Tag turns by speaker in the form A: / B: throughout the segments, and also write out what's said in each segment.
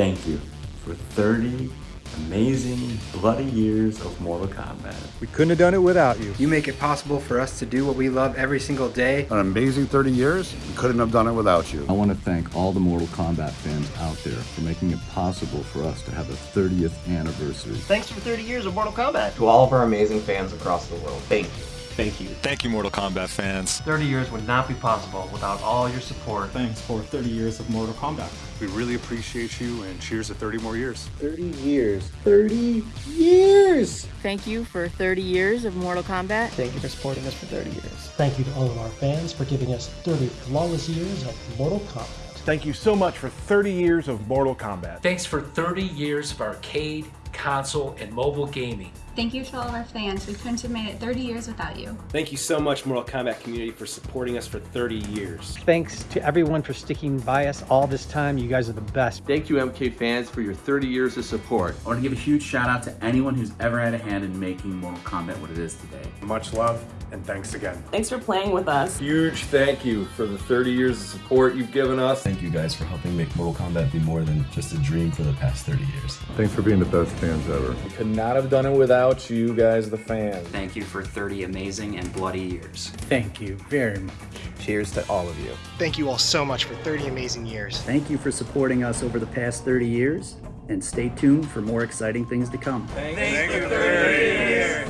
A: thank you for 30 amazing, bloody years of Mortal Kombat.
B: We couldn't have done it without you.
C: You make it possible for us to do what we love every single day.
D: An amazing 30 years. We couldn't have done it without you.
E: I want to thank all the Mortal Kombat fans out there for making it possible for us to have a 30th anniversary.
F: Thanks for 30 years of Mortal Kombat.
G: To all of our amazing fans across the world, thank you.
H: Thank you.
I: Thank you, Mortal Kombat fans.
J: 30 years would not be possible without all your support.
K: Thanks for 30 years of Mortal Kombat.
H: We really appreciate you and cheers to 30 more years.
L: 30 years. 30 years!
M: Thank you for 30 years of Mortal Kombat.
F: Thank you for supporting us for 30 years.
N: Thank you to all of our fans for giving us 30 flawless years of Mortal Kombat.
B: Thank you so much for 30 years of Mortal Kombat.
O: Thanks for 30 years of arcade, console, and mobile gaming.
P: Thank you to all of our fans. We couldn't have made it 30 years without you.
Q: Thank you so much, Mortal Kombat community, for supporting us for 30 years.
R: Thanks to everyone for sticking by us all this time. You guys are the best.
S: Thank you, MK fans, for your 30 years of support.
T: I want to give a huge shout out to anyone who's ever had a hand in making Mortal Kombat what it is today.
B: Much love and thanks again.
F: Thanks for playing with us.
E: Huge thank you for the 30 years of support you've given us.
S: Thank you guys for helping make Mortal Kombat be more than just a dream for the past 30 years.
D: Thanks for being the best fans ever.
E: We could not have done it without you guys, the fans.
G: Thank you for 30 amazing and bloody years.
C: Thank you very much.
S: Cheers to all of you.
B: Thank you all so much for 30 amazing years.
C: Thank you for supporting us over the past 30 years, and stay tuned for more exciting things to come.
H: Thanks, Thanks for 30 years.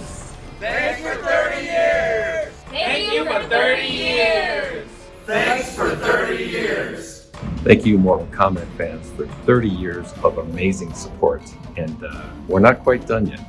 H: Thanks for 30 years.
P: Thank you for 30 years.
H: Thanks for 30 years.
R: Thank you, Mortal Kombat fans, for 30 years of amazing support. And uh, we're not quite done yet.